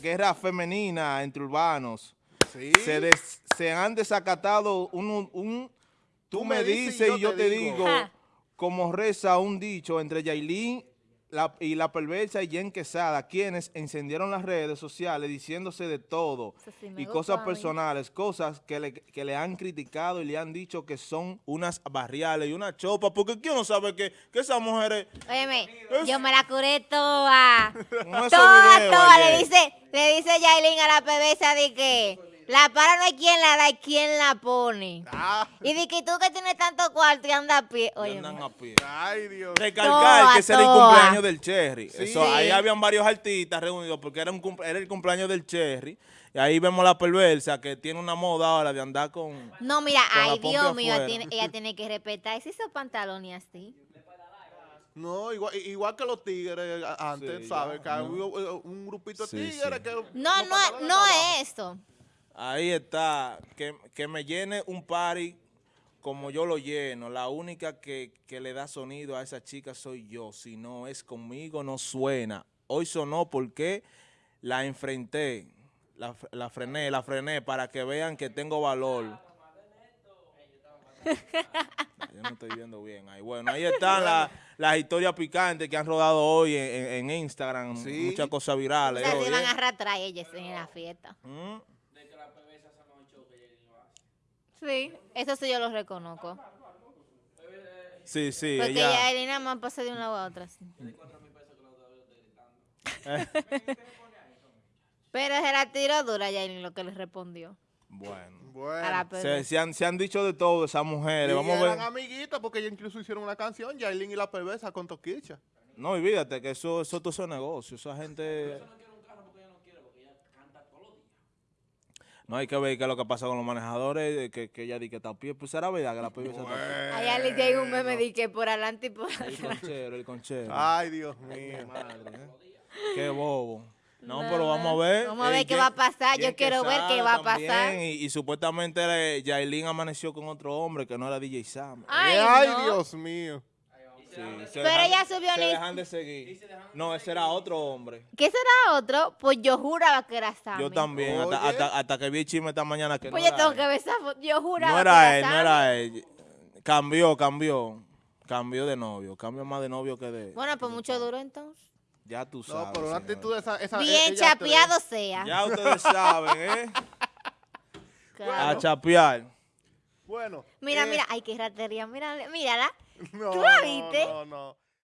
guerra, femenina entre urbanos. Sí. Se, des- se han desacatado un, un- un- tú, me dices y yo, te digo, como reza un dicho entre Yailin la- y la perversa y Jen Quesada, quienes encendieron las redes sociales diciéndose de todo sí y cosas personales, cosas que le, que le han criticado y le han dicho que son unas barriales y una chopa, porque ¿quién no sabe que, que esas mujeres... Óyeme, yo me la curé toda. Toda, toda. Le dice, le dice Yailin a la pebesa de que la para no hay quien la da, hay quien la pone. Ah, Y de que tú que tienes tanto cuarto y andas a pie. Oye, andan a pie. ay, Dios. Recalcar Toa, que ese era el cumpleaños del Cherry. Sí. Eso, ahí habían varios artistas reunidos porque era, un, cum- era el cumpleaños del Cherry. Y ahí vemos la perversa que tiene una moda ahora de andar con... no, mira, Con la ay, Dios mío, ella tiene, ella tiene que respetar ese esos pantalones así. No, igual, igual que los tigres a- antes, Sí, ¿sabes? ya, Que eh, un grupito de Sí, tigres sí. que... No, no, no es esto. Ahí está, que, que me llene un party como yo lo lleno. La única que, que le da sonido a esa chica soy yo. Si no es conmigo, no suena. Hoy sonó porque la enfrenté, la, la frené, la frené para que vean que tengo valor. Yo no estoy viendo bien ahí. Bueno, ahí están la- las historias picantes que han rodado hoy en, en- Instagram. Sí. Muchas cosas O virales. sea, se van a arrastrar ellas en la fiesta. Mm. Sí, eso sí yo lo reconozco. Sí, sí, Porque ella... ya Elena más pasa de un lado a otro. así. Pero se la tiró dura ya en lo que le respondió Bueno. a la Bueno. Se, se han, se han dicho de todo esas Y mujeres. Vamos a eran ver. amiguitas porque ellos incluso hicieron una canción, Yailin y la perversa con Toquicha. No, olvídate que eso, eso todo es negocio. Esa gente. No hay que ver qué es lo que pasa con los manejadores, que, que ella di que está a pie. Pues será verdad que la pibe está a pie. Allá le llega un meme de que por adelante y por El atrás. conchero, el conchero. Ay, Dios mío. Madre, ¿eh? Qué bobo. No, No, pero vamos a ver. Vamos a ver Eh, qué va a pasar. Yo quiero ver qué va a pasar. Y, y supuestamente eh, Yailin amaneció con otro hombre que no era DJ Sam. Ay, Ay, no. Dios mío. Sí, se Pero dejan- ella subió Se dejan de seguir. No, ese era otro hombre. ¿Qué será otro? Pues yo juraba que era Sammy. Yo también, hasta, hsta- hasta que vi el chisme esta mañana que Pues no yo tengo que ver esa foto. Yo juraba No que era era él, no era él. Cambió, cambió. Cambió de novio. Cambió más de novio que de... Bueno, pues mucho duro entonces. Ya tú sabes. No, pero una actitud de esa... esa Bien chapeado sea. Ya ustedes saben, ¿eh? Claro. A chapear. Bueno. Mira, eh, mira, ay, qué ratería, mira, mírala. no, ¿tú la no, viste? No, no.